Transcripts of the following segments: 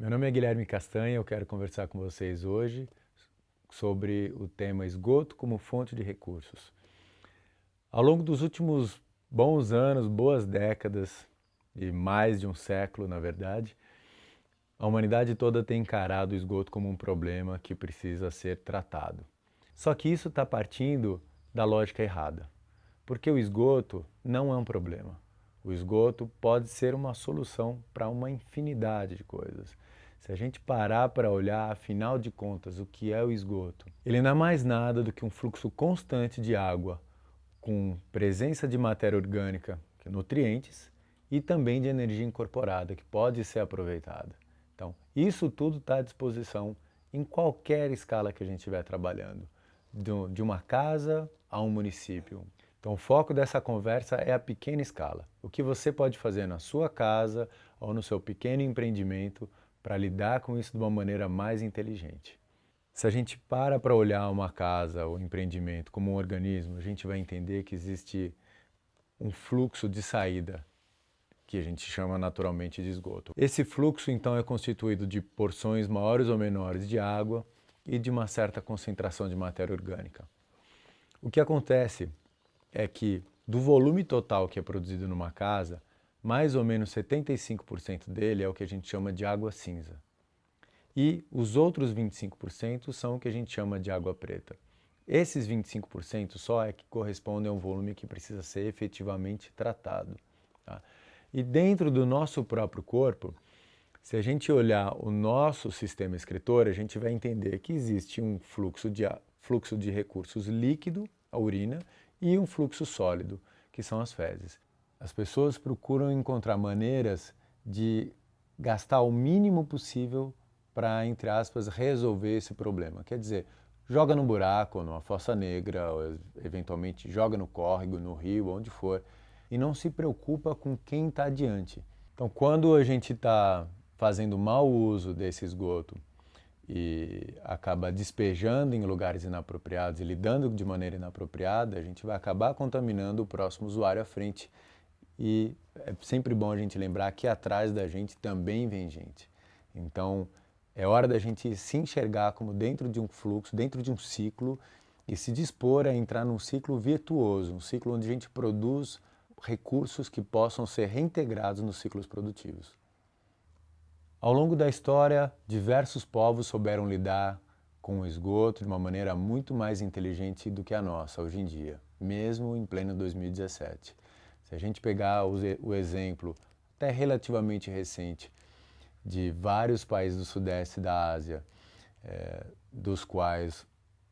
Meu nome é Guilherme Castanha, eu quero conversar com vocês hoje sobre o tema esgoto como fonte de recursos. Ao longo dos últimos bons anos, boas décadas e mais de um século, na verdade, a humanidade toda tem encarado o esgoto como um problema que precisa ser tratado. Só que isso está partindo da lógica errada, porque o esgoto não é um problema. O esgoto pode ser uma solução para uma infinidade de coisas. Se a gente parar para olhar, afinal de contas, o que é o esgoto, ele não é mais nada do que um fluxo constante de água com presença de matéria orgânica, que é nutrientes, e também de energia incorporada, que pode ser aproveitada. Então, isso tudo está à disposição em qualquer escala que a gente estiver trabalhando, de uma casa a um município. Então, o foco dessa conversa é a pequena escala. O que você pode fazer na sua casa ou no seu pequeno empreendimento para lidar com isso de uma maneira mais inteligente. Se a gente para para olhar uma casa ou empreendimento como um organismo, a gente vai entender que existe um fluxo de saída que a gente chama naturalmente de esgoto. Esse fluxo então é constituído de porções maiores ou menores de água e de uma certa concentração de matéria orgânica. O que acontece é que do volume total que é produzido numa casa, mais ou menos 75% dele é o que a gente chama de água cinza. E os outros 25% são o que a gente chama de água preta. Esses 25% só é que correspondem a um volume que precisa ser efetivamente tratado. Tá? E dentro do nosso próprio corpo, se a gente olhar o nosso sistema excretor, a gente vai entender que existe um fluxo de, fluxo de recursos líquido, a urina, e um fluxo sólido, que são as fezes. As pessoas procuram encontrar maneiras de gastar o mínimo possível para, entre aspas, resolver esse problema. Quer dizer, joga no buraco, numa fossa negra, ou eventualmente joga no córrego, no rio, onde for, e não se preocupa com quem está adiante. Então, quando a gente está fazendo mau uso desse esgoto e acaba despejando em lugares inapropriados e lidando de maneira inapropriada, a gente vai acabar contaminando o próximo usuário à frente. E é sempre bom a gente lembrar que atrás da gente também vem gente. Então, é hora da gente se enxergar como dentro de um fluxo, dentro de um ciclo e se dispor a entrar num ciclo virtuoso, um ciclo onde a gente produz recursos que possam ser reintegrados nos ciclos produtivos. Ao longo da história, diversos povos souberam lidar com o esgoto de uma maneira muito mais inteligente do que a nossa hoje em dia, mesmo em pleno 2017. Se a gente pegar o exemplo, até relativamente recente, de vários países do sudeste da Ásia, é, dos quais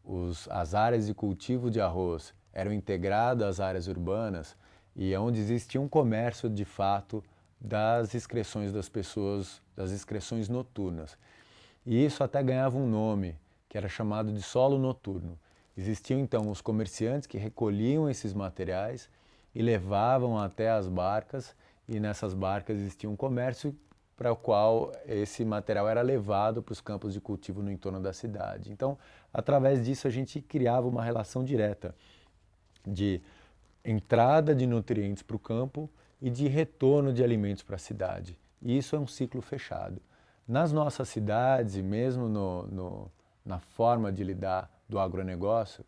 os, as áreas de cultivo de arroz eram integradas às áreas urbanas e onde existia um comércio de fato das excreções das pessoas, das excreções noturnas. E isso até ganhava um nome, que era chamado de solo noturno. Existiam então os comerciantes que recolhiam esses materiais e levavam até as barcas, e nessas barcas existia um comércio para o qual esse material era levado para os campos de cultivo no entorno da cidade. Então, através disso, a gente criava uma relação direta de entrada de nutrientes para o campo e de retorno de alimentos para a cidade. E isso é um ciclo fechado. Nas nossas cidades, mesmo no, no, na forma de lidar do agronegócio,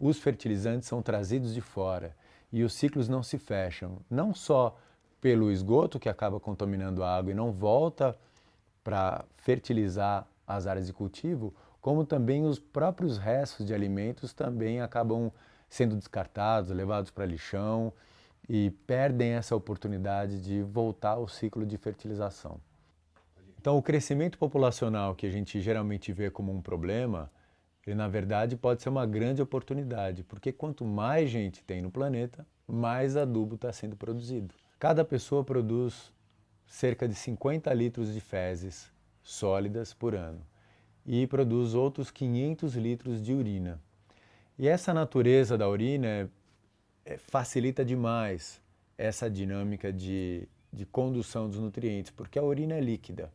os fertilizantes são trazidos de fora e os ciclos não se fecham, não só pelo esgoto que acaba contaminando a água e não volta para fertilizar as áreas de cultivo, como também os próprios restos de alimentos também acabam sendo descartados, levados para lixão e perdem essa oportunidade de voltar ao ciclo de fertilização. Então, o crescimento populacional que a gente geralmente vê como um problema, ele na verdade pode ser uma grande oportunidade, porque quanto mais gente tem no planeta, mais adubo está sendo produzido. Cada pessoa produz cerca de 50 litros de fezes sólidas por ano e produz outros 500 litros de urina. E essa natureza da urina é é, facilita demais essa dinâmica de, de condução dos nutrientes, porque a urina é líquida.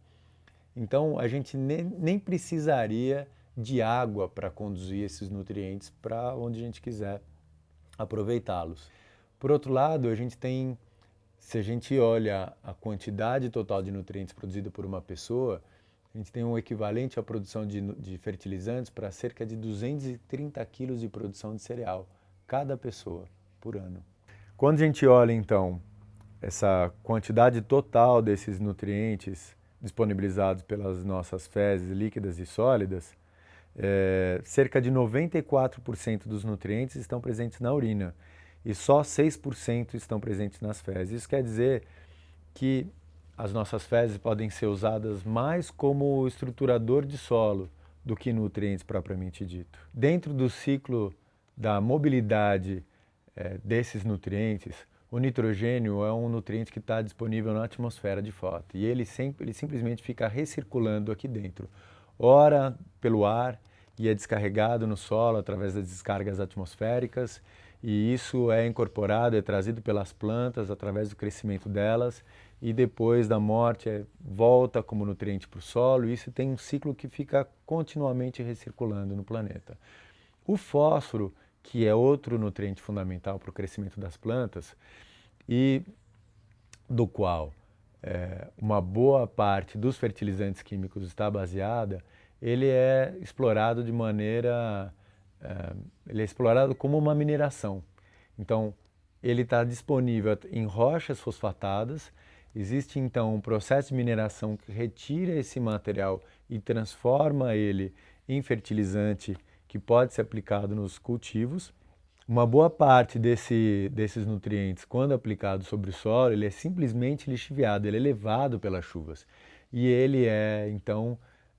Então a gente nem, nem precisaria de água para conduzir esses nutrientes para onde a gente quiser aproveitá-los. Por outro lado, a gente tem, se a gente olha a quantidade total de nutrientes produzida por uma pessoa, a gente tem um equivalente à produção de, de fertilizantes para cerca de 230 quilos de produção de cereal, cada pessoa, por ano. Quando a gente olha, então, essa quantidade total desses nutrientes disponibilizados pelas nossas fezes líquidas e sólidas, é, cerca de 94% dos nutrientes estão presentes na urina e só 6% estão presentes nas fezes. Isso quer dizer que as nossas fezes podem ser usadas mais como estruturador de solo do que nutrientes propriamente dito. Dentro do ciclo da mobilidade é, desses nutrientes, o nitrogênio é um nutriente que está disponível na atmosfera de foto e ele, sempre, ele simplesmente fica recirculando aqui dentro, ora pelo ar e é descarregado no solo através das descargas atmosféricas e isso é incorporado, é trazido pelas plantas através do crescimento delas e depois da morte é, volta como nutriente para o solo e isso tem um ciclo que fica continuamente recirculando no planeta. O fósforo, que é outro nutriente fundamental para o crescimento das plantas e do qual é, uma boa parte dos fertilizantes químicos está baseada, ele é explorado de maneira, é, ele é explorado como uma mineração. Então, ele está disponível em rochas fosfatadas Existe então um processo de mineração que retira esse material e transforma ele em fertilizante que pode ser aplicado nos cultivos. Uma boa parte desse, desses nutrientes, quando aplicado sobre o solo, ele é simplesmente lixiviado, ele é levado pelas chuvas. E ele é, então,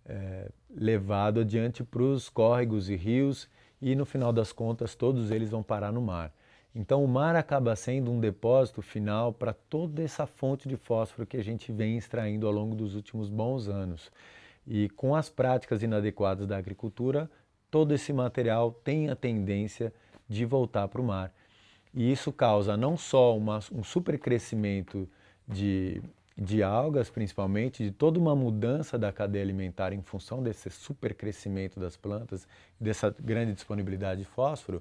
é, levado adiante para os córregos e rios e, no final das contas, todos eles vão parar no mar. Então o mar acaba sendo um depósito final para toda essa fonte de fósforo que a gente vem extraindo ao longo dos últimos bons anos. E com as práticas inadequadas da agricultura, todo esse material tem a tendência de voltar para o mar. E isso causa não só uma, um supercrescimento de, de algas, principalmente, de toda uma mudança da cadeia alimentar em função desse supercrescimento das plantas, dessa grande disponibilidade de fósforo,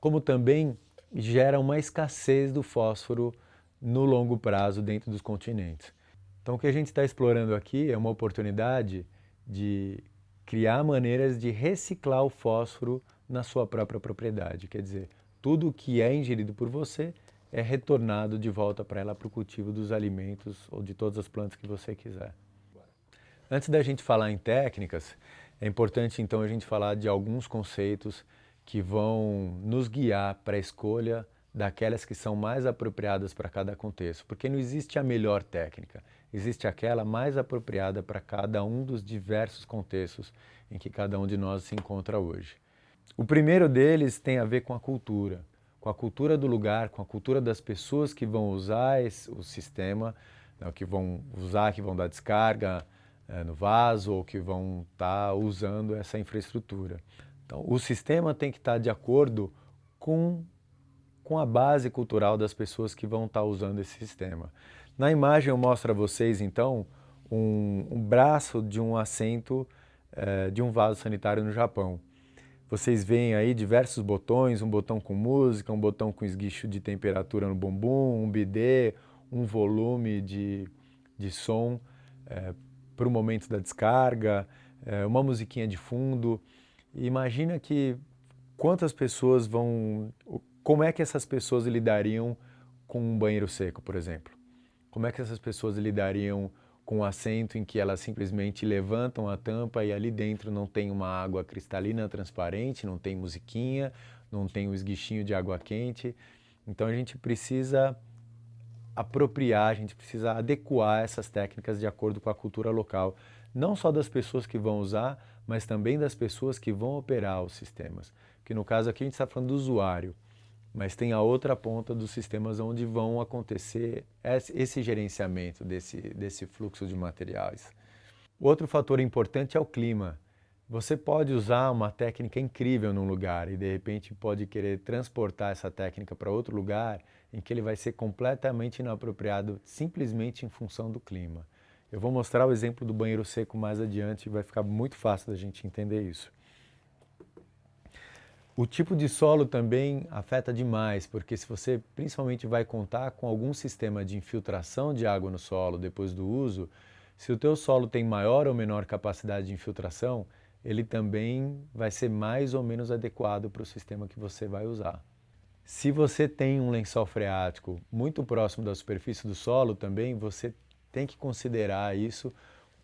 como também gera uma escassez do fósforo no longo prazo dentro dos continentes. Então o que a gente está explorando aqui é uma oportunidade de criar maneiras de reciclar o fósforo na sua própria propriedade. Quer dizer, tudo que é ingerido por você é retornado de volta para ela para o cultivo dos alimentos ou de todas as plantas que você quiser. Antes da gente falar em técnicas, é importante então a gente falar de alguns conceitos que vão nos guiar para a escolha daquelas que são mais apropriadas para cada contexto, porque não existe a melhor técnica, existe aquela mais apropriada para cada um dos diversos contextos em que cada um de nós se encontra hoje. O primeiro deles tem a ver com a cultura, com a cultura do lugar, com a cultura das pessoas que vão usar esse, o sistema, né, que vão usar, que vão dar descarga é, no vaso ou que vão estar tá usando essa infraestrutura. Então, o sistema tem que estar de acordo com, com a base cultural das pessoas que vão estar usando esse sistema. Na imagem eu mostro a vocês, então, um, um braço de um assento eh, de um vaso sanitário no Japão. Vocês veem aí diversos botões, um botão com música, um botão com esguicho de temperatura no bumbum, um bidê, um volume de, de som eh, para o momento da descarga, eh, uma musiquinha de fundo. Imagina que quantas pessoas vão... Como é que essas pessoas lidariam com um banheiro seco, por exemplo? Como é que essas pessoas lidariam com assento em que elas simplesmente levantam a tampa e ali dentro não tem uma água cristalina transparente, não tem musiquinha, não tem um esguichinho de água quente. Então a gente precisa apropriar, a gente precisa adequar essas técnicas de acordo com a cultura local, não só das pessoas que vão usar, mas também das pessoas que vão operar os sistemas. Que no caso aqui a gente está falando do usuário, mas tem a outra ponta dos sistemas onde vão acontecer esse gerenciamento desse, desse fluxo de materiais. Outro fator importante é o clima. Você pode usar uma técnica incrível num lugar e de repente pode querer transportar essa técnica para outro lugar em que ele vai ser completamente inapropriado simplesmente em função do clima. Eu vou mostrar o exemplo do banheiro seco mais adiante e vai ficar muito fácil da gente entender isso. O tipo de solo também afeta demais, porque se você principalmente vai contar com algum sistema de infiltração de água no solo depois do uso, Se o teu solo tem maior ou menor capacidade de infiltração, ele também vai ser mais ou menos adequado para o sistema que você vai usar. Se você tem um lençol freático muito próximo da superfície do solo também, você tem que considerar isso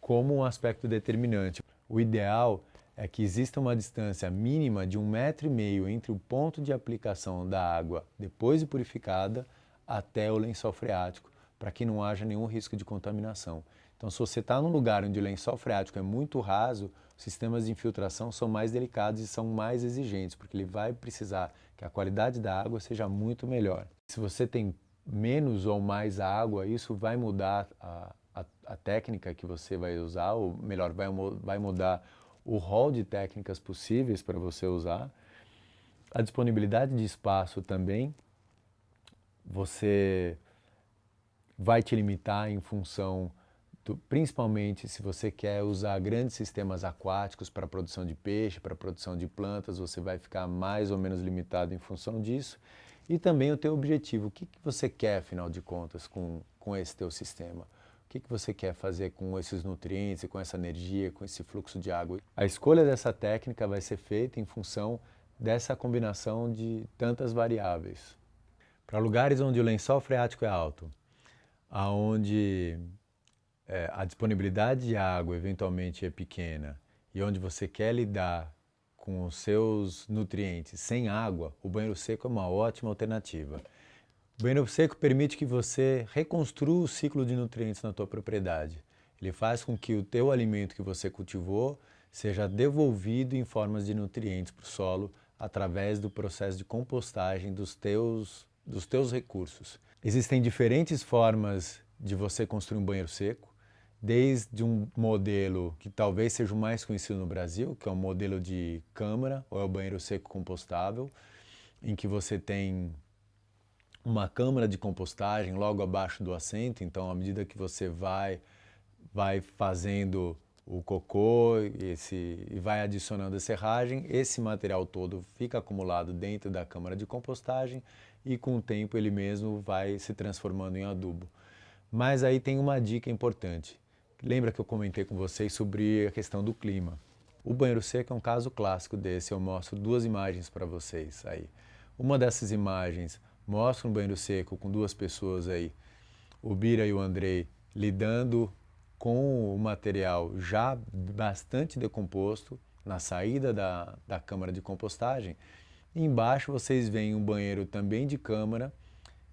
como um aspecto determinante. O ideal é que exista uma distância mínima de um metro e meio entre o ponto de aplicação da água depois de purificada até o lençol freático, para que não haja nenhum risco de contaminação. Então, se você está num lugar onde o lençol freático é muito raso, os sistemas de infiltração são mais delicados e são mais exigentes, porque ele vai precisar que a qualidade da água seja muito melhor. Se você tem menos ou mais água, isso vai mudar a, a, a técnica que você vai usar, ou melhor, vai, vai mudar o rol de técnicas possíveis para você usar. A disponibilidade de espaço também, você vai te limitar em função principalmente se você quer usar grandes sistemas aquáticos para produção de peixe, para produção de plantas, você vai ficar mais ou menos limitado em função disso. E também o teu objetivo, o que, que você quer, afinal de contas, com, com esse teu sistema? Que, que você quer fazer com esses nutrientes, com essa energia, com esse fluxo de água? A escolha dessa técnica vai ser feita em função dessa combinação de tantas variáveis. Para lugares onde o lençol freático é alto, aonde é, a disponibilidade de água eventualmente é pequena e onde você quer lidar com os seus nutrientes sem água, o banheiro seco é uma ótima alternativa. O banheiro seco permite que você reconstrua o ciclo de nutrientes na tua propriedade. Ele faz com que o teu alimento que você cultivou seja devolvido em formas de nutrientes para o solo através do processo de compostagem dos teus, dos teus recursos. Existem diferentes formas de você construir um banheiro seco desde um modelo que talvez seja o mais conhecido no Brasil, que é o modelo de câmara, ou é o banheiro seco compostável, em que você tem uma câmara de compostagem logo abaixo do assento, então à medida que você vai, vai fazendo o cocô esse, e vai adicionando a serragem, esse material todo fica acumulado dentro da câmara de compostagem e com o tempo ele mesmo vai se transformando em adubo. Mas aí tem uma dica importante. Lembra que eu comentei com vocês sobre a questão do clima. O banheiro seco é um caso clássico desse, eu mostro duas imagens para vocês aí. Uma dessas imagens mostra um banheiro seco com duas pessoas aí, o Bira e o Andrei, lidando com o material já bastante decomposto na saída da, da câmara de compostagem. Embaixo vocês veem um banheiro também de câmara,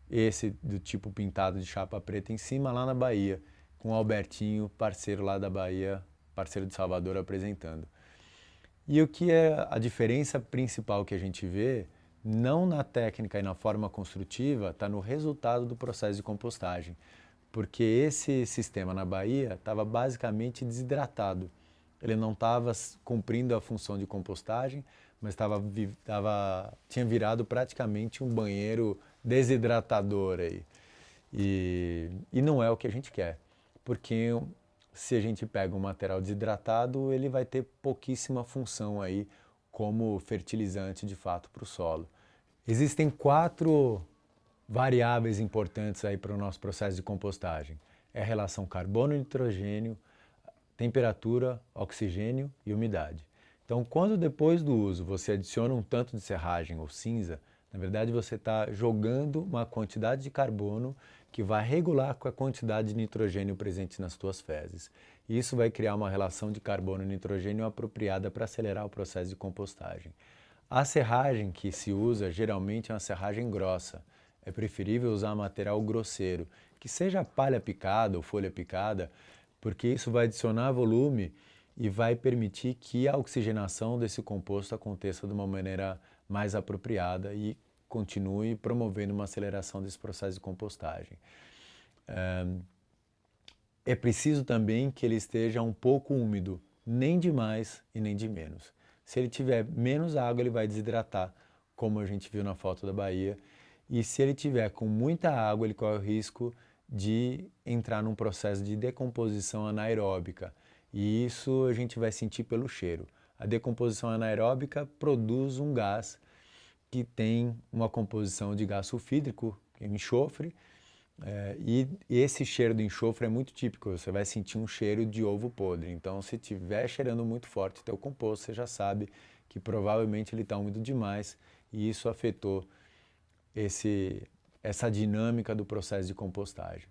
esse do tipo pintado de chapa preta em cima lá na Bahia com o Albertinho, parceiro lá da Bahia, parceiro de Salvador, apresentando. E o que é a diferença principal que a gente vê, não na técnica e na forma construtiva, está no resultado do processo de compostagem. Porque esse sistema na Bahia estava basicamente desidratado. Ele não estava cumprindo a função de compostagem, mas tava, tava, tinha virado praticamente um banheiro desidratador aí. E, e não é o que a gente quer porque se a gente pega um material desidratado, ele vai ter pouquíssima função aí como fertilizante de fato para o solo. Existem quatro variáveis importantes aí para o nosso processo de compostagem. É a relação carbono-nitrogênio, temperatura, oxigênio e umidade. Então, quando depois do uso você adiciona um tanto de serragem ou cinza, na verdade você está jogando uma quantidade de carbono que vai regular com a quantidade de nitrogênio presente nas tuas fezes. Isso vai criar uma relação de carbono e nitrogênio apropriada para acelerar o processo de compostagem. A serragem que se usa geralmente é uma serragem grossa. É preferível usar material grosseiro, que seja palha picada ou folha picada, porque isso vai adicionar volume e vai permitir que a oxigenação desse composto aconteça de uma maneira mais apropriada e continue promovendo uma aceleração desse processo de compostagem. É preciso também que ele esteja um pouco úmido, nem de mais e nem de menos. Se ele tiver menos água, ele vai desidratar, como a gente viu na foto da Bahia. E se ele tiver com muita água, ele corre o risco de entrar num processo de decomposição anaeróbica. E isso a gente vai sentir pelo cheiro. A decomposição anaeróbica produz um gás que tem uma composição de gás sulfídrico, enxofre, É, e esse cheiro do enxofre é muito típico, você vai sentir um cheiro de ovo podre. Então, se estiver cheirando muito forte teu composto, você já sabe que provavelmente ele está úmido demais e isso afetou esse, essa dinâmica do processo de compostagem.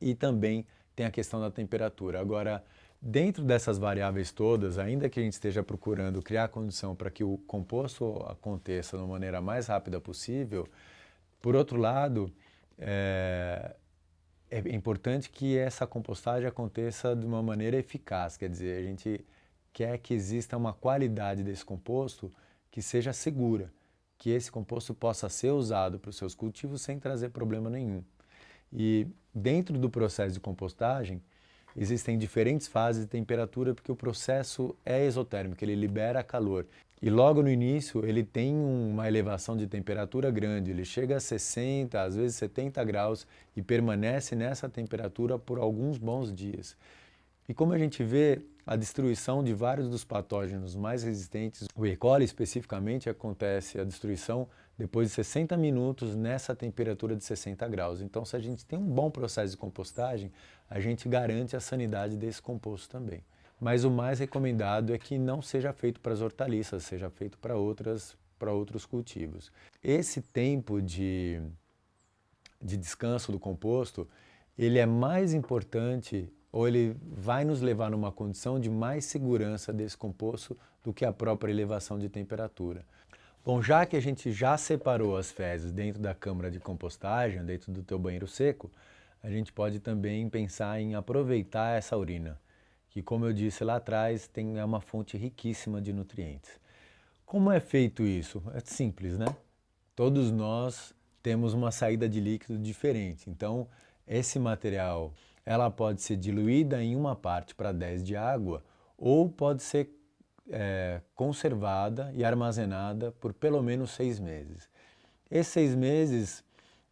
E também tem a questão da temperatura. Agora, dentro dessas variáveis todas, ainda que a gente esteja procurando criar condição para que o composto aconteça da maneira mais rápida possível, por outro lado, é, é importante que essa compostagem aconteça de uma maneira eficaz, quer dizer, a gente quer que exista uma qualidade desse composto que seja segura, que esse composto possa ser usado para os seus cultivos sem trazer problema nenhum. E dentro do processo de compostagem, existem diferentes fases de temperatura porque o processo é exotérmico, ele libera calor. E logo no início ele tem uma elevação de temperatura grande, ele chega a 60, às vezes 70 graus e permanece nessa temperatura por alguns bons dias. E como a gente vê, a destruição de vários dos patógenos mais resistentes, o E. coli especificamente, acontece a destruição depois de 60 minutos nessa temperatura de 60 graus. Então, se a gente tem um bom processo de compostagem, a gente garante a sanidade desse composto também. Mas o mais recomendado é que não seja feito para as hortaliças, seja feito para outras para outros cultivos. Esse tempo de, de descanso do composto, ele é mais importante ou ele vai nos levar numa condição de mais segurança desse composto do que a própria elevação de temperatura. Bom, já que a gente já separou as fezes dentro da câmara de compostagem, dentro do teu banheiro seco, a gente pode também pensar em aproveitar essa urina, que como eu disse lá atrás, tem, é uma fonte riquíssima de nutrientes. Como é feito isso? É simples, né? Todos nós temos uma saída de líquido diferente, então esse material ela pode ser diluída em uma parte para 10 de água ou pode ser é, conservada e armazenada por pelo menos seis meses. Esses seis meses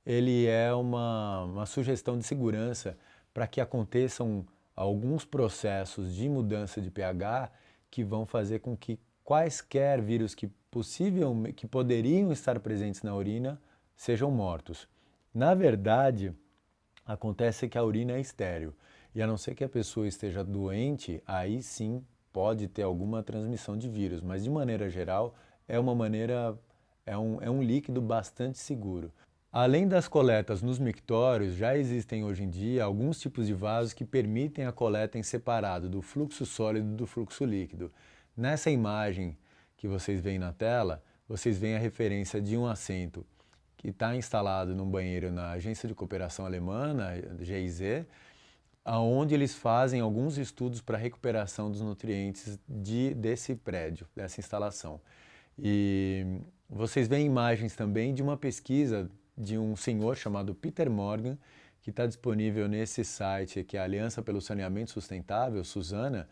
ele é uma, uma sugestão de segurança para que aconteçam alguns processos de mudança de pH que vão fazer com que quaisquer vírus que, possível, que poderiam estar presentes na urina sejam mortos. Na verdade, acontece que a urina é estéril. E a não ser que a pessoa esteja doente, aí sim pode ter alguma transmissão de vírus, mas de maneira geral é uma maneira, é um, é um líquido bastante seguro. Além das coletas nos mictórios, já existem hoje em dia alguns tipos de vasos que permitem a coleta em separado do fluxo sólido do fluxo líquido. Nessa imagem que vocês veem na tela, vocês veem a referência de um assento que está instalado num banheiro na Agência de Cooperação Alemã, GIZ, aonde eles fazem alguns estudos para recuperação dos nutrientes de, desse prédio, dessa instalação. E vocês veem imagens também de uma pesquisa de um senhor chamado Peter Morgan, que está disponível nesse site, que é a Aliança pelo Saneamento Sustentável, Suzana,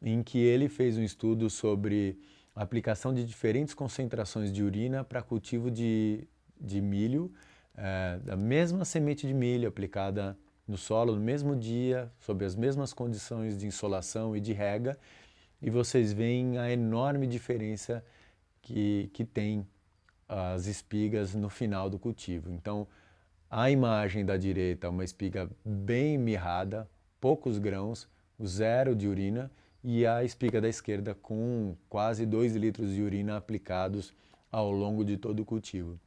em que ele fez um estudo sobre aplicação de diferentes concentrações de urina para cultivo de de milho, é, da mesma semente de milho aplicada no solo no mesmo dia, sob as mesmas condições de insolação e de rega, e vocês veem a enorme diferença que, que tem as espigas no final do cultivo. Então, a imagem da direita, uma espiga bem mirrada, poucos grãos, zero de urina, e a espiga da esquerda com quase 2 litros de urina aplicados ao longo de todo o cultivo.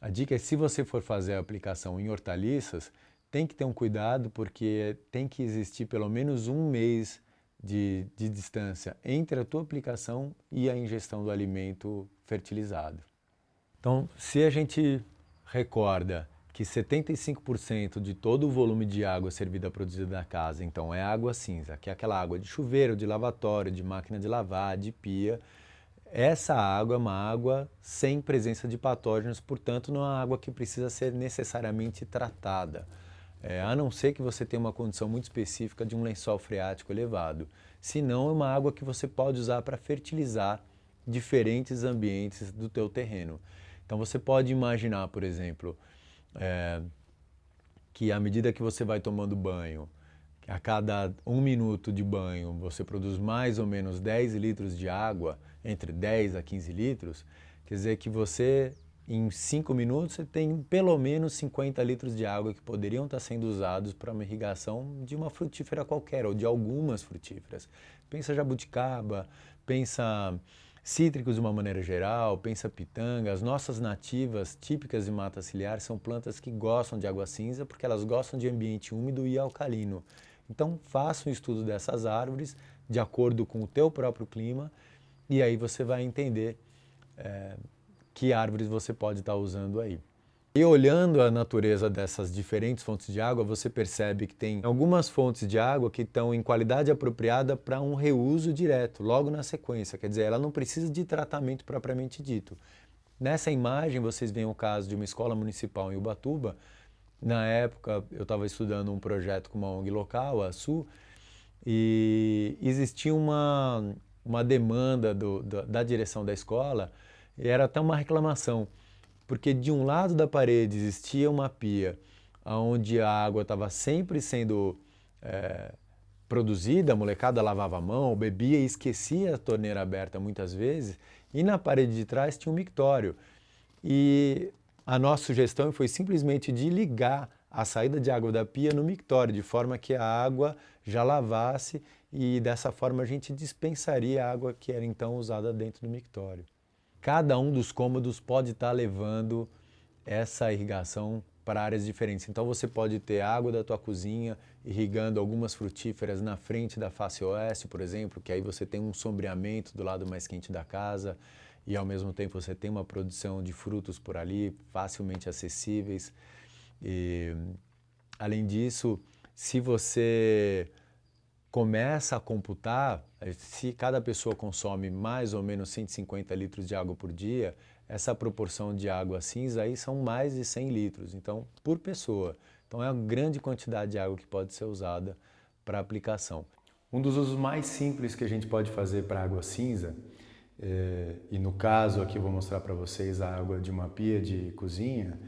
A dica é se você for fazer a aplicação em hortaliças, tem que ter um cuidado porque tem que existir pelo menos um mês de, de distância entre a tua aplicação e a ingestão do alimento fertilizado. Então, se a gente recorda que 75% de todo o volume de água servida produzida na casa, então é água cinza, que é aquela água de chuveiro, de lavatório, de máquina de lavar, de pia, essa água é uma água sem presença de patógenos, portanto não é uma água que precisa ser necessariamente tratada, é, a não ser que você tenha uma condição muito específica de um lençol freático elevado. Senão é uma água que você pode usar para fertilizar diferentes ambientes do teu terreno. Então você pode imaginar, por exemplo, é, que à medida que você vai tomando banho, a cada um minuto de banho você produz mais ou menos 10 litros de água, entre 10 a 15 litros, quer dizer que você em 5 minutos você tem pelo menos 50 litros de água que poderiam estar sendo usados para uma irrigação de uma frutífera qualquer ou de algumas frutíferas. Pensa jabuticaba, pensa cítricos de uma maneira geral, pensa pitanga. As nossas nativas típicas de mata ciliar são plantas que gostam de água cinza porque elas gostam de ambiente úmido e alcalino. Então faça um estudo dessas árvores de acordo com o teu próprio clima e aí você vai entender é, que árvores você pode estar usando aí. E olhando a natureza dessas diferentes fontes de água, você percebe que tem algumas fontes de água que estão em qualidade apropriada para um reuso direto, logo na sequência. Quer dizer, ela não precisa de tratamento propriamente dito. Nessa imagem, vocês veem o caso de uma escola municipal em Ubatuba. Na época, eu estava estudando um projeto com uma ONG local, a SU, e existia uma, uma demanda do, da, da direção da escola e era até uma reclamação, porque de um lado da parede existia uma pia onde a água estava sempre sendo é, produzida, a molecada lavava a mão, bebia e esquecia a torneira aberta muitas vezes, e na parede de trás tinha um mictório. E a nossa sugestão foi simplesmente de ligar a saída de água da pia no mictório, de forma que a água já lavasse e dessa forma a gente dispensaria a água que era então usada dentro do mictório cada um dos cômodos pode estar levando essa irrigação para áreas diferentes. Então você pode ter água da tua cozinha irrigando algumas frutíferas na frente da face oeste, por exemplo, que aí você tem um sombreamento do lado mais quente da casa e ao mesmo tempo você tem uma produção de frutos por ali facilmente acessíveis. E, além disso, se você começa a computar, se cada pessoa consome mais ou menos 150 litros de água por dia, essa proporção de água cinza aí são mais de 100 litros, então, por pessoa. Então é uma grande quantidade de água que pode ser usada para aplicação. Um dos usos mais simples que a gente pode fazer para água cinza, é, e no caso aqui vou mostrar para vocês a água de uma pia de cozinha,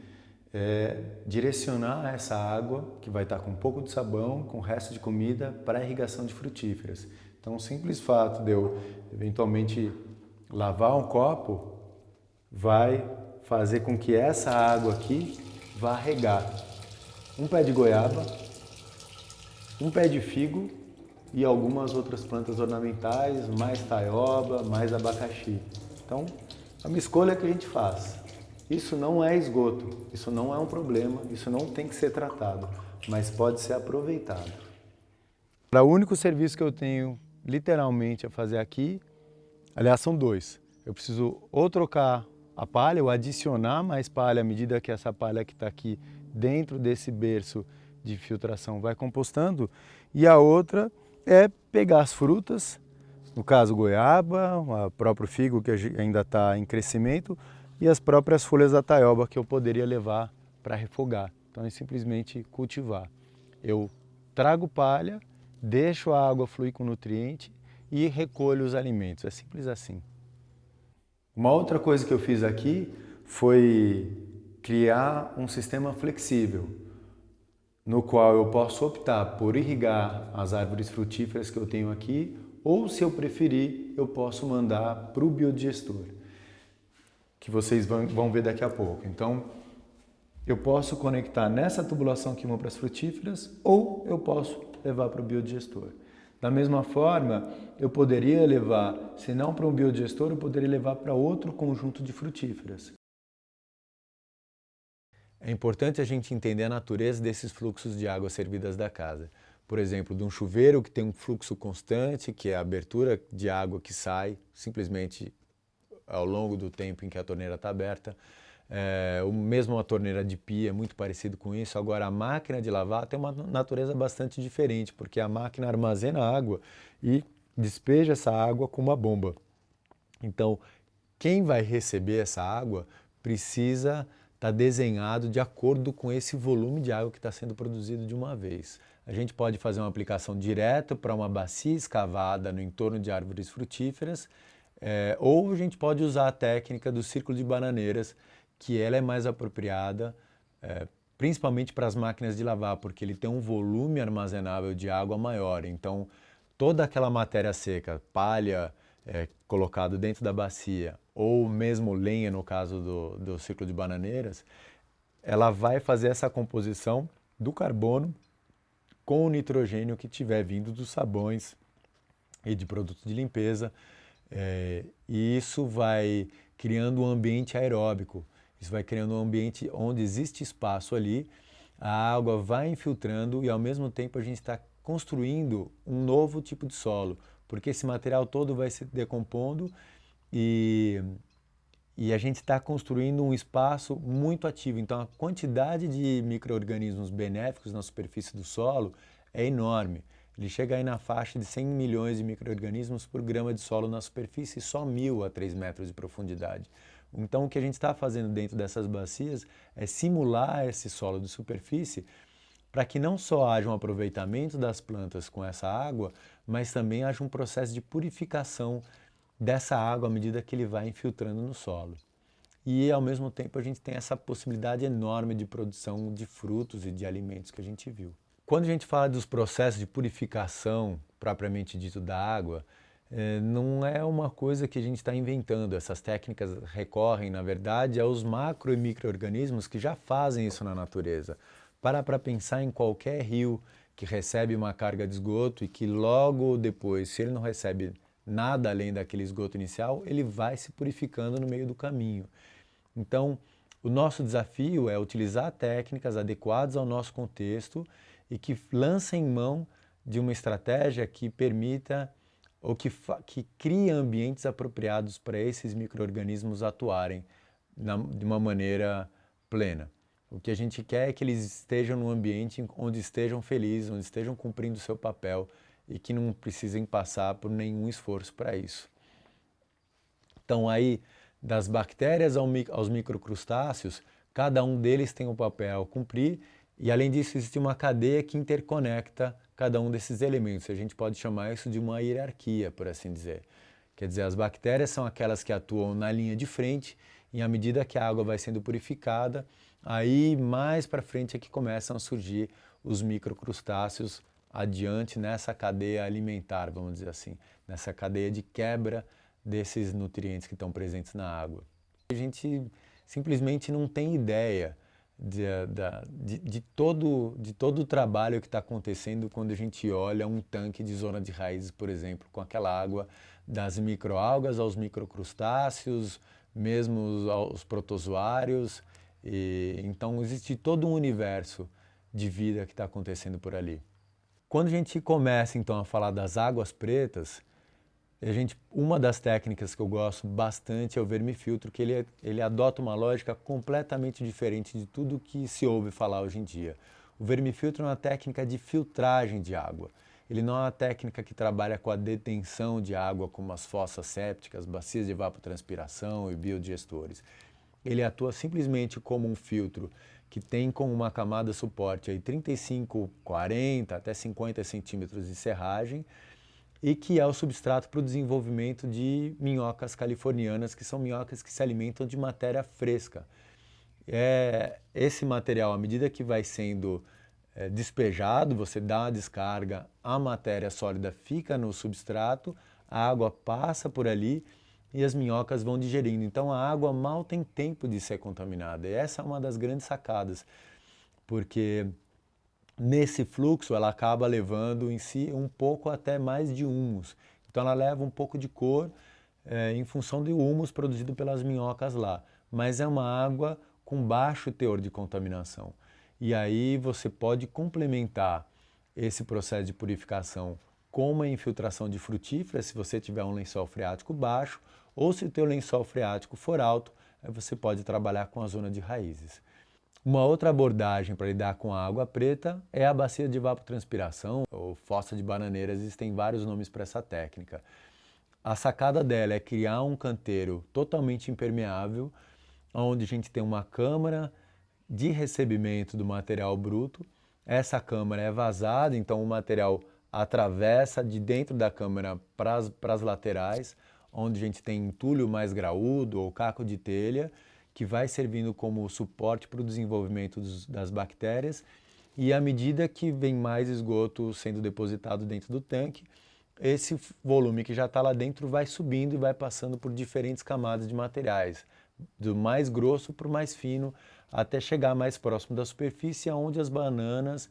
é, direcionar essa água, que vai estar com um pouco de sabão, com o resto de comida, para a irrigação de frutíferas. Então, o simples fato de eu, eventualmente, lavar um copo, vai fazer com que essa água aqui vá regar um pé de goiaba, um pé de figo e algumas outras plantas ornamentais, mais taioba, mais abacaxi. Então, é uma escolha que a gente faz. Isso não é esgoto, isso não é um problema, isso não tem que ser tratado, mas pode ser aproveitado. O único serviço que eu tenho literalmente a fazer aqui, aliás são dois. Eu preciso ou trocar a palha ou adicionar mais palha à medida que essa palha que está aqui dentro desse berço de filtração vai compostando. E a outra é pegar as frutas, no caso goiaba, o próprio figo que ainda está em crescimento, e as próprias folhas da taioba que eu poderia levar para refogar. Então é simplesmente cultivar. Eu trago palha, deixo a água fluir com nutriente e recolho os alimentos. É simples assim. Uma outra coisa que eu fiz aqui foi criar um sistema flexível, no qual eu posso optar por irrigar as árvores frutíferas que eu tenho aqui, ou se eu preferir, eu posso mandar para o biodigestor que vocês vão ver daqui a pouco. Então, eu posso conectar nessa tubulação que para as frutíferas ou eu posso levar para o biodigestor. Da mesma forma, eu poderia levar, se não para um biodigestor, eu poderia levar para outro conjunto de frutíferas. É importante a gente entender a natureza desses fluxos de água servidas da casa. Por exemplo, de um chuveiro que tem um fluxo constante, que é a abertura de água que sai, simplesmente ao longo do tempo em que a torneira está aberta. É, o mesmo a torneira de pia é muito parecido com isso. Agora, a máquina de lavar tem uma natureza bastante diferente, porque a máquina armazena água e despeja essa água com uma bomba. Então, quem vai receber essa água precisa estar tá desenhado de acordo com esse volume de água que está sendo produzido de uma vez. A gente pode fazer uma aplicação direta para uma bacia escavada no entorno de árvores frutíferas é, ou a gente pode usar a técnica do círculo de bananeiras, que ela é mais apropriada, é, principalmente para as máquinas de lavar, porque ele tem um volume armazenável de água maior. Então, toda aquela matéria seca, palha, é, colocado dentro da bacia, ou mesmo lenha no caso do, do ciclo de bananeiras, ela vai fazer essa composição do carbono com o nitrogênio que tiver vindo dos sabões e de produtos de limpeza. É, e isso vai criando um ambiente aeróbico, isso vai criando um ambiente onde existe espaço ali, a água vai infiltrando e ao mesmo tempo a gente está construindo um novo tipo de solo, porque esse material todo vai se decompondo e, e a gente está construindo um espaço muito ativo. Então a quantidade de micro-organismos benéficos na superfície do solo é enorme. Ele chega aí na faixa de 100 milhões de micro-organismos por grama de solo na superfície, só mil a 3 metros de profundidade. Então o que a gente está fazendo dentro dessas bacias é simular esse solo de superfície para que não só haja um aproveitamento das plantas com essa água, mas também haja um processo de purificação dessa água à medida que ele vai infiltrando no solo. E ao mesmo tempo a gente tem essa possibilidade enorme de produção de frutos e de alimentos que a gente viu. Quando a gente fala dos processos de purificação propriamente dito da água, não é uma coisa que a gente está inventando. Essas técnicas recorrem, na verdade, aos macro e micro-organismos que já fazem isso na natureza. Para para pensar em qualquer rio que recebe uma carga de esgoto e que logo depois, se ele não recebe nada além daquele esgoto inicial, ele vai se purificando no meio do caminho. Então, o nosso desafio é utilizar técnicas adequadas ao nosso contexto e que lancem mão de uma estratégia que permita ou que, que crie ambientes apropriados para esses micro-organismos atuarem na, de uma maneira plena. O que a gente quer é que eles estejam num ambiente onde estejam felizes, onde estejam cumprindo o seu papel e que não precisem passar por nenhum esforço para isso. Então aí, das bactérias aos microcrustáceos, cada um deles tem um papel a cumprir e além disso existe uma cadeia que interconecta cada um desses elementos. A gente pode chamar isso de uma hierarquia, por assim dizer. Quer dizer, as bactérias são aquelas que atuam na linha de frente e à medida que a água vai sendo purificada, aí mais para frente é que começam a surgir os microcrustáceos adiante nessa cadeia alimentar, vamos dizer assim, nessa cadeia de quebra desses nutrientes que estão presentes na água. A gente simplesmente não tem ideia de, de, de, todo, de todo o trabalho que está acontecendo quando a gente olha um tanque de zona de raízes, por exemplo, com aquela água das microalgas aos microcrustáceos, mesmo aos protozoários. E, então existe todo um universo de vida que está acontecendo por ali. Quando a gente começa então a falar das águas pretas, a gente, uma das técnicas que eu gosto bastante é o vermifiltro, que ele, ele adota uma lógica completamente diferente de tudo que se ouve falar hoje em dia. O vermifiltro é uma técnica de filtragem de água. Ele não é uma técnica que trabalha com a detenção de água, como as fossas sépticas, bacias de evapotranspiração e biodigestores. Ele atua simplesmente como um filtro que tem como uma camada suporte aí 35, 40 até 50 centímetros de serragem, e que é o substrato para o desenvolvimento de minhocas californianas, que são minhocas que se alimentam de matéria fresca. É, esse material, à medida que vai sendo é, despejado, você dá uma descarga, a matéria sólida fica no substrato, a água passa por ali e as minhocas vão digerindo. Então a água mal tem tempo de ser contaminada. E essa é uma das grandes sacadas, porque nesse fluxo ela acaba levando em si um pouco até mais de humus. Então ela leva um pouco de cor é, em função do humus produzido pelas minhocas lá. Mas é uma água com baixo teor de contaminação. E aí você pode complementar esse processo de purificação com uma infiltração de frutíferas, se você tiver um lençol freático baixo, ou se o teu lençol freático for alto, aí você pode trabalhar com a zona de raízes. Uma outra abordagem para lidar com a água preta é a bacia de evapotranspiração, ou fossa de bananeiras, existem vários nomes para essa técnica. A sacada dela é criar um canteiro totalmente impermeável, onde a gente tem uma câmara de recebimento do material bruto. Essa câmara é vazada, então o material atravessa de dentro da câmara para as laterais, onde a gente tem entulho mais graúdo ou caco de telha, que vai servindo como suporte para o desenvolvimento dos, das bactérias e à medida que vem mais esgoto sendo depositado dentro do tanque, esse volume que já está lá dentro vai subindo e vai passando por diferentes camadas de materiais, do mais grosso para o mais fino, até chegar mais próximo da superfície, onde as bananas,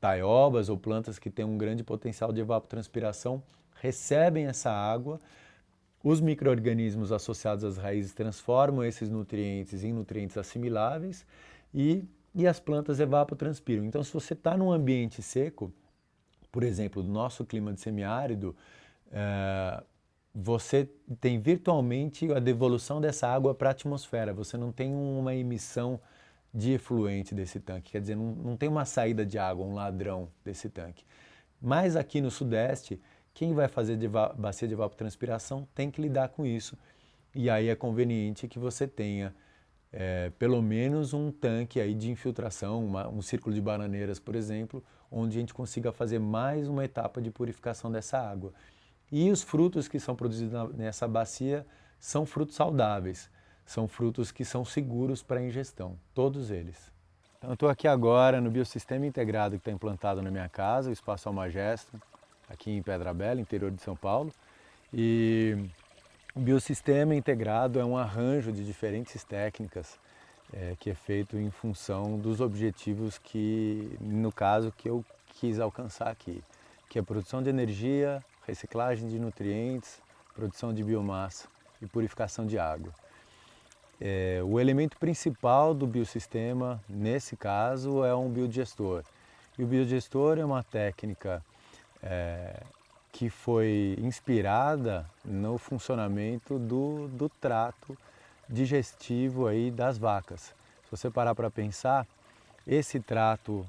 taiobas ou plantas que têm um grande potencial de evapotranspiração recebem essa água, os micro-organismos associados às raízes transformam esses nutrientes em nutrientes assimiláveis e, e as plantas evapotranspiram. Então, se você está num ambiente seco, por exemplo, do nosso clima de semiárido, é, você tem virtualmente a devolução dessa água para a atmosfera, você não tem uma emissão de efluente desse tanque, quer dizer, não, não tem uma saída de água, um ladrão desse tanque. Mas aqui no Sudeste, quem vai fazer de bacia de evapotranspiração tem que lidar com isso. E aí é conveniente que você tenha é, pelo menos um tanque aí de infiltração, uma, um círculo de bananeiras, por exemplo, onde a gente consiga fazer mais uma etapa de purificação dessa água. E os frutos que são produzidos na, nessa bacia são frutos saudáveis, são frutos que são seguros para ingestão, todos eles. Então, estou aqui agora no biosistema integrado que está implantado na minha casa, o Espaço Almagesto, aqui em Pedra Bela, interior de São Paulo. E o biosistema integrado é um arranjo de diferentes técnicas é, que é feito em função dos objetivos que, no caso, que eu quis alcançar aqui, que é produção de energia, reciclagem de nutrientes, produção de biomassa e purificação de água. É, o elemento principal do biosistema, nesse caso, é um biodigestor. E o biodigestor é uma técnica é, que foi inspirada no funcionamento do, do trato digestivo aí das vacas. Se você parar para pensar, esse trato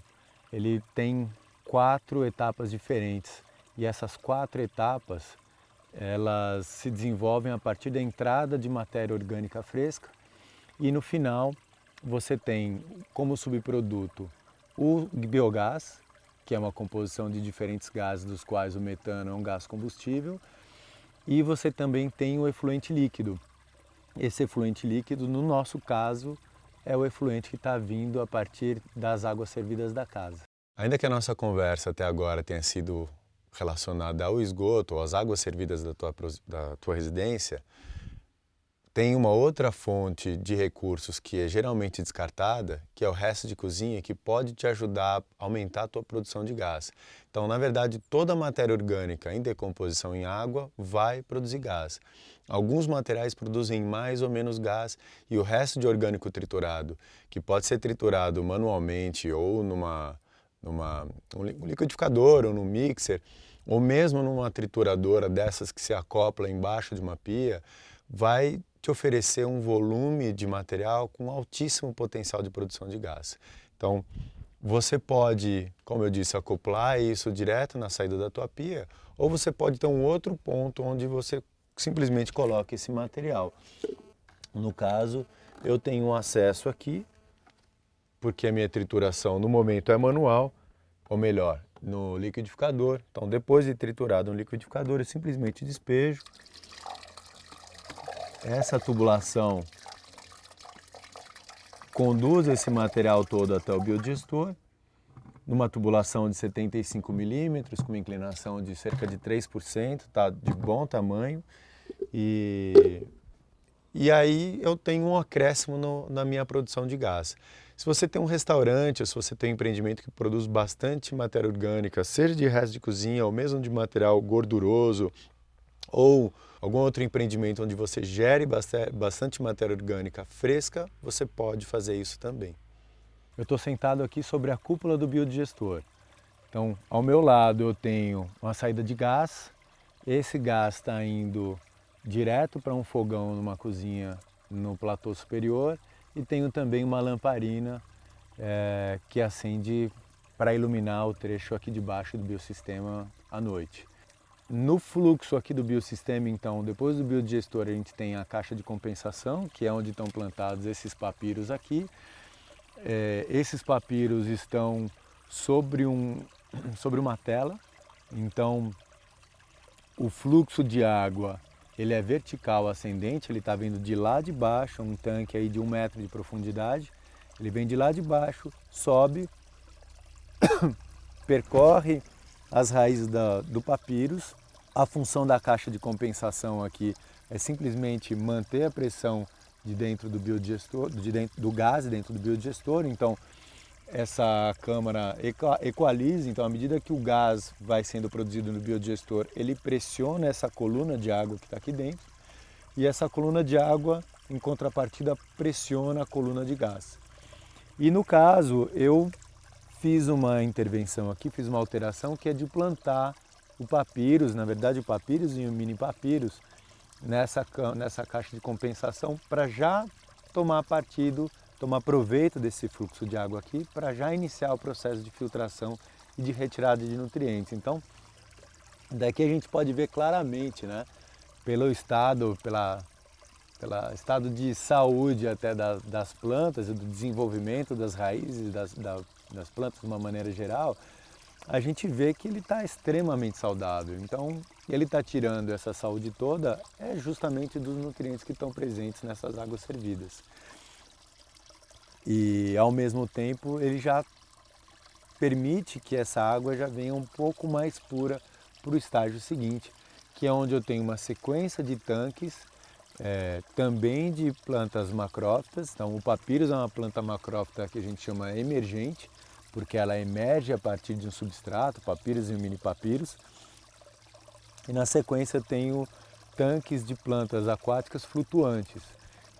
ele tem quatro etapas diferentes e essas quatro etapas elas se desenvolvem a partir da entrada de matéria orgânica fresca e no final você tem como subproduto o biogás, que é uma composição de diferentes gases, dos quais o metano é um gás combustível, e você também tem o efluente líquido, esse efluente líquido, no nosso caso, é o efluente que está vindo a partir das águas servidas da casa. Ainda que a nossa conversa até agora tenha sido relacionada ao esgoto ou às águas servidas da tua, da tua residência, tem uma outra fonte de recursos que é geralmente descartada, que é o resto de cozinha, que pode te ajudar a aumentar a tua produção de gás. Então, na verdade, toda matéria orgânica em decomposição em água vai produzir gás. Alguns materiais produzem mais ou menos gás e o resto de orgânico triturado, que pode ser triturado manualmente ou numa, numa um liquidificador ou num mixer, ou mesmo numa trituradora dessas que se acopla embaixo de uma pia, vai te oferecer um volume de material com altíssimo potencial de produção de gás. Então, você pode, como eu disse, acoplar isso direto na saída da tua pia, ou você pode ter um outro ponto onde você simplesmente coloca esse material. No caso, eu tenho acesso aqui, porque a minha trituração no momento é manual, ou melhor, no liquidificador. Então, depois de triturado no liquidificador, eu simplesmente despejo essa tubulação conduz esse material todo até o biodigestor, numa tubulação de 75 milímetros, com uma inclinação de cerca de 3%, tá de bom tamanho. E, e aí eu tenho um acréscimo no, na minha produção de gás. Se você tem um restaurante, ou se você tem um empreendimento que produz bastante matéria orgânica, seja de resto de cozinha ou mesmo de material gorduroso, ou algum outro empreendimento onde você gere bastante matéria orgânica fresca, você pode fazer isso também. Eu estou sentado aqui sobre a cúpula do biodigestor. Então, ao meu lado eu tenho uma saída de gás. Esse gás está indo direto para um fogão numa cozinha no platô superior e tenho também uma lamparina é, que acende para iluminar o trecho aqui de baixo do biosistema à noite. No fluxo aqui do biosistema, então, depois do biodigestor, a gente tem a caixa de compensação, que é onde estão plantados esses papiros aqui. É, esses papiros estão sobre, um, sobre uma tela, então o fluxo de água ele é vertical ascendente, ele está vindo de lá de baixo, um tanque aí de um metro de profundidade, ele vem de lá de baixo, sobe, percorre as raízes da, do papyrus A função da caixa de compensação aqui é simplesmente manter a pressão de dentro do biodigestor, de dentro do gás dentro do biodigestor. Então, essa câmara equaliza, então à medida que o gás vai sendo produzido no biodigestor, ele pressiona essa coluna de água que está aqui dentro e essa coluna de água, em contrapartida, pressiona a coluna de gás. E no caso, eu fiz uma intervenção aqui, fiz uma alteração que é de plantar o papyrus, na verdade o papyrus e o mini papyrus, nessa, nessa caixa de compensação para já tomar partido tomar proveito desse fluxo de água aqui para já iniciar o processo de filtração e de retirada de nutrientes. Então, daqui a gente pode ver claramente, né, pelo estado, pela, estado de saúde até das, das plantas do desenvolvimento das raízes das, das plantas de uma maneira geral, a gente vê que ele está extremamente saudável. Então, ele está tirando essa saúde toda é justamente dos nutrientes que estão presentes nessas águas servidas e ao mesmo tempo ele já permite que essa água já venha um pouco mais pura para o estágio seguinte, que é onde eu tenho uma sequência de tanques é, também de plantas macrófitas. Então o papyrus é uma planta macrófita que a gente chama emergente, porque ela emerge a partir de um substrato, papyrus e o mini papyrus. E na sequência tenho tanques de plantas aquáticas flutuantes.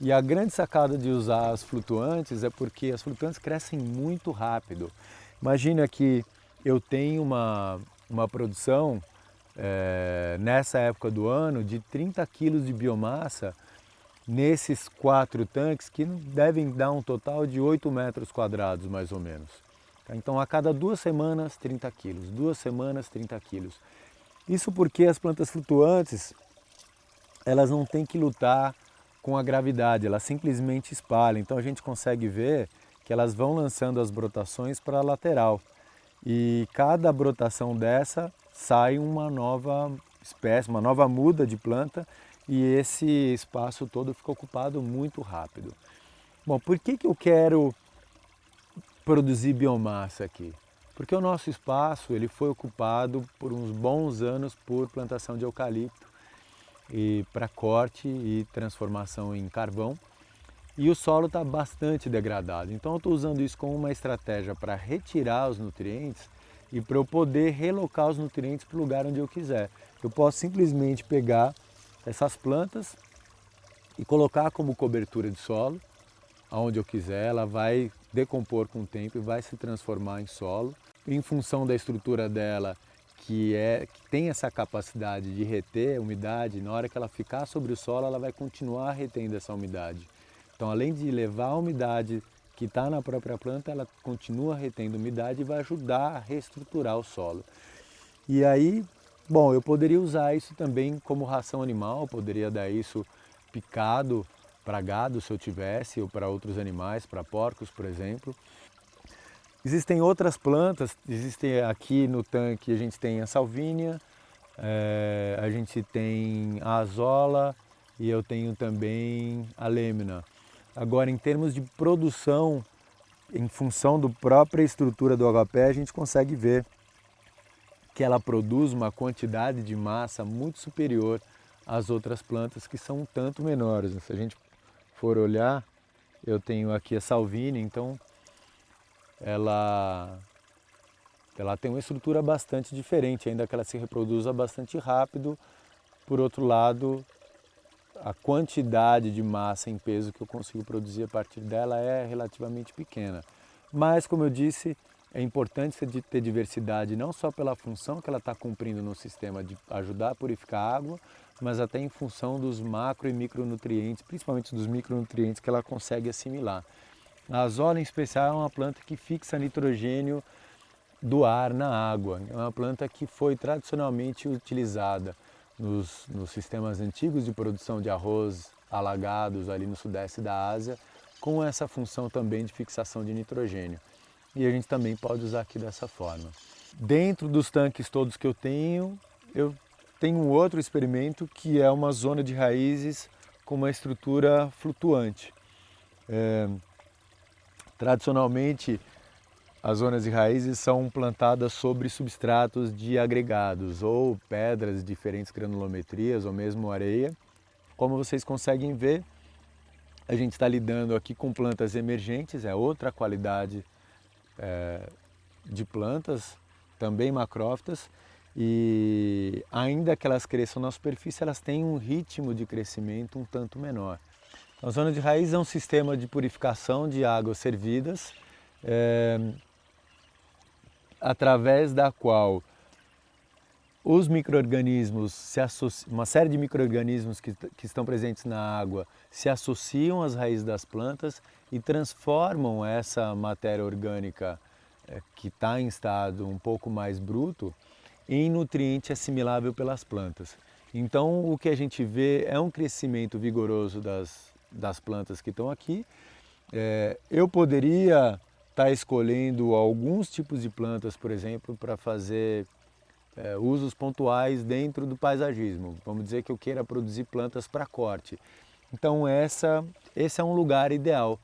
E a grande sacada de usar as flutuantes é porque as flutuantes crescem muito rápido. Imagina que eu tenho uma, uma produção é, nessa época do ano de 30 quilos de biomassa nesses quatro tanques que devem dar um total de 8 metros quadrados mais ou menos. Então a cada duas semanas 30 quilos, duas semanas 30 quilos. Isso porque as plantas flutuantes elas não têm que lutar com a gravidade, ela simplesmente espalha. Então a gente consegue ver que elas vão lançando as brotações para a lateral. E cada brotação dessa sai uma nova espécie, uma nova muda de planta e esse espaço todo fica ocupado muito rápido. Bom, por que, que eu quero produzir biomassa aqui? Porque o nosso espaço ele foi ocupado por uns bons anos por plantação de eucalipto e para corte e transformação em carvão. E o solo está bastante degradado. Então eu estou usando isso como uma estratégia para retirar os nutrientes e para eu poder relocar os nutrientes para o lugar onde eu quiser. Eu posso simplesmente pegar essas plantas e colocar como cobertura de solo, aonde eu quiser, ela vai decompor com o tempo e vai se transformar em solo. Em função da estrutura dela, que, é, que tem essa capacidade de reter umidade, na hora que ela ficar sobre o solo, ela vai continuar retendo essa umidade. Então, além de levar a umidade que está na própria planta, ela continua retendo umidade e vai ajudar a reestruturar o solo. E aí, bom, eu poderia usar isso também como ração animal, poderia dar isso picado para gado se eu tivesse, ou para outros animais, para porcos, por exemplo. Existem outras plantas, existem aqui no tanque, a gente tem a salvínia, é, a gente tem a azola e eu tenho também a lêmina. Agora, em termos de produção, em função da própria estrutura do agapé, a gente consegue ver que ela produz uma quantidade de massa muito superior às outras plantas que são um tanto menores. Se a gente for olhar, eu tenho aqui a salvínia, então ela, ela tem uma estrutura bastante diferente, ainda que ela se reproduza bastante rápido. Por outro lado, a quantidade de massa em peso que eu consigo produzir a partir dela é relativamente pequena. Mas, como eu disse, é importante ter diversidade não só pela função que ela está cumprindo no sistema de ajudar a purificar a água, mas até em função dos macro e micronutrientes, principalmente dos micronutrientes que ela consegue assimilar. A azola em especial é uma planta que fixa nitrogênio do ar na água. É uma planta que foi tradicionalmente utilizada nos, nos sistemas antigos de produção de arroz alagados ali no sudeste da Ásia, com essa função também de fixação de nitrogênio. E a gente também pode usar aqui dessa forma. Dentro dos tanques todos que eu tenho, eu tenho um outro experimento que é uma zona de raízes com uma estrutura flutuante. É, Tradicionalmente, as zonas de raízes são plantadas sobre substratos de agregados ou pedras de diferentes granulometrias ou mesmo areia. Como vocês conseguem ver, a gente está lidando aqui com plantas emergentes, é outra qualidade é, de plantas, também macrófitas, e ainda que elas cresçam na superfície, elas têm um ritmo de crescimento um tanto menor. Então, a zona de raiz é um sistema de purificação de águas servidas, é, através da qual os micro-organismos, uma série de micro-organismos que, que estão presentes na água se associam às raízes das plantas e transformam essa matéria orgânica é, que está em estado um pouco mais bruto em nutriente assimilável pelas plantas. Então o que a gente vê é um crescimento vigoroso das, das plantas que estão aqui. É, eu poderia está escolhendo alguns tipos de plantas, por exemplo, para fazer é, usos pontuais dentro do paisagismo. Vamos dizer que eu queira produzir plantas para corte. Então essa, esse é um lugar ideal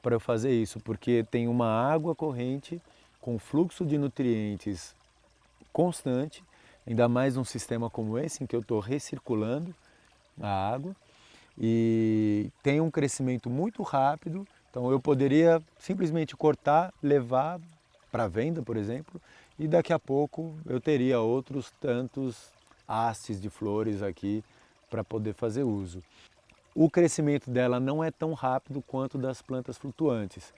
para eu fazer isso, porque tem uma água corrente com fluxo de nutrientes constante, ainda mais num sistema como esse, em que eu estou recirculando a água, e tem um crescimento muito rápido então eu poderia simplesmente cortar, levar para venda, por exemplo, e daqui a pouco eu teria outros tantos hastes de flores aqui para poder fazer uso. O crescimento dela não é tão rápido quanto das plantas flutuantes,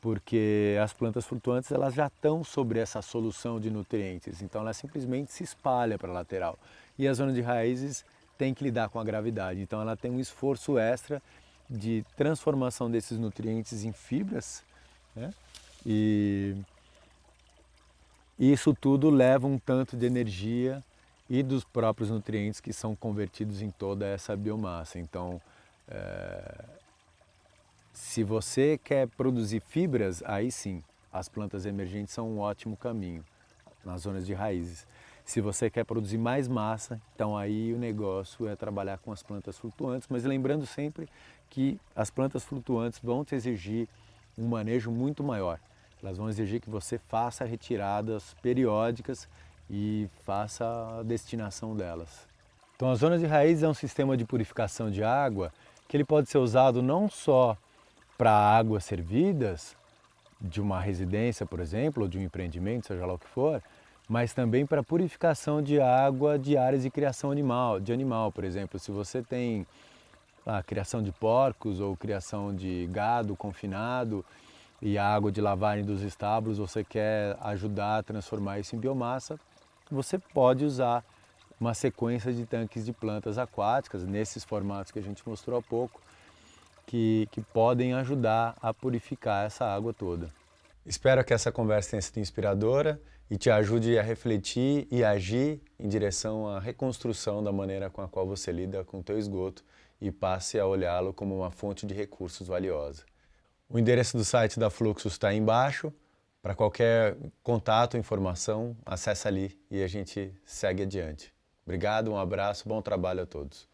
porque as plantas flutuantes elas já estão sobre essa solução de nutrientes, então ela simplesmente se espalha para a lateral. E a zona de raízes tem que lidar com a gravidade, então ela tem um esforço extra de transformação desses nutrientes em fibras, né? e isso tudo leva um tanto de energia e dos próprios nutrientes que são convertidos em toda essa biomassa. Então, é... se você quer produzir fibras, aí sim, as plantas emergentes são um ótimo caminho nas zonas de raízes. Se você quer produzir mais massa, então aí o negócio é trabalhar com as plantas flutuantes, mas lembrando sempre que as plantas flutuantes vão te exigir um manejo muito maior. Elas vão exigir que você faça retiradas periódicas e faça a destinação delas. Então a zona de raiz é um sistema de purificação de água que ele pode ser usado não só para águas servidas de uma residência, por exemplo, ou de um empreendimento, seja lá o que for, mas também para purificação de água de áreas de criação animal, de animal, por exemplo, se você tem a criação de porcos ou criação de gado confinado e a água de lavagem dos estábulos, você quer ajudar a transformar isso em biomassa, você pode usar uma sequência de tanques de plantas aquáticas, nesses formatos que a gente mostrou há pouco, que, que podem ajudar a purificar essa água toda. Espero que essa conversa tenha sido inspiradora e te ajude a refletir e agir em direção à reconstrução da maneira com a qual você lida com o teu esgoto e passe a olhá-lo como uma fonte de recursos valiosa. O endereço do site da Fluxus está aí embaixo. Para qualquer contato, informação, acessa ali e a gente segue adiante. Obrigado, um abraço, bom trabalho a todos.